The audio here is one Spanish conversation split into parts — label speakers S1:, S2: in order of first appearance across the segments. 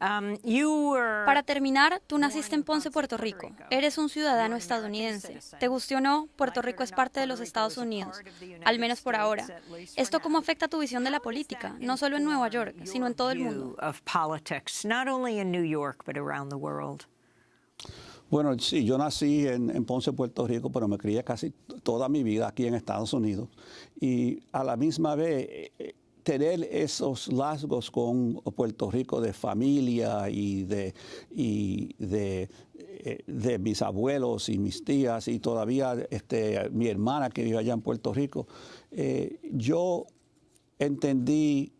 S1: Um,
S2: Para terminar, tú naciste en Ponce, Puerto Rico. Eres un ciudadano estadounidense. Te guste o no, Puerto Rico es parte de los Estados Unidos, al menos por ahora. ¿Esto cómo afecta tu visión de la política, no solo en Nueva York, sino en todo el mundo?
S3: Bueno, sí, yo nací en, Ponce, Puerto Rico, pero me crié casi toda mi vida aquí en Estados Unidos. Y a la misma vez, eh, tener esos rasgos con Puerto Rico de familia y de, de, eh, de, mis abuelos y mis tías y todavía este, mi hermana que vive allá en Puerto Rico, eh, yo entendí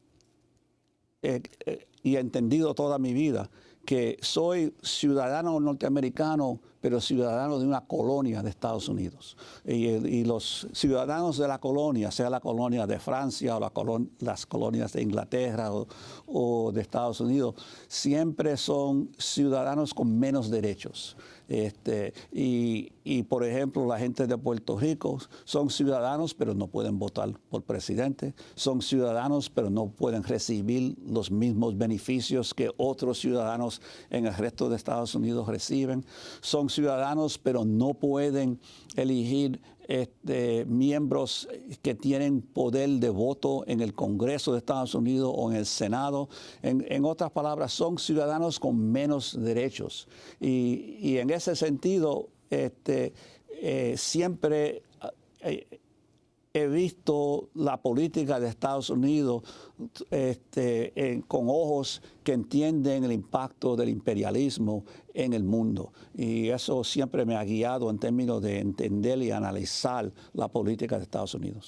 S3: y he entendido toda mi vida que soy ciudadano norteamericano, pero ciudadano de una colonia de Estados Unidos. Y, los ciudadanos de la colonia, sea la colonia de Francia o las colonias de Inglaterra o de Estados Unidos, siempre son ciudadanos con menos derechos. Este, y, por ejemplo, la gente de Puerto Rico son ciudadanos, pero no pueden votar por presidente. Son ciudadanos, pero no pueden recibir los mismos beneficios que otros ciudadanos en el resto de Estados Unidos reciben. Son ciudadanos, pero no pueden elegir este, miembros que tienen poder de voto en el Congreso de Estados Unidos o en el Senado. En, otras palabras, son ciudadanos con menos derechos. Y, en ese sentido, este, eh, siempre... Eh, he visto la política de Estados Unidos este, con ojos que entienden el impacto del imperialismo en el mundo. Y eso siempre me ha guiado en términos de entender y analizar la política de Estados Unidos.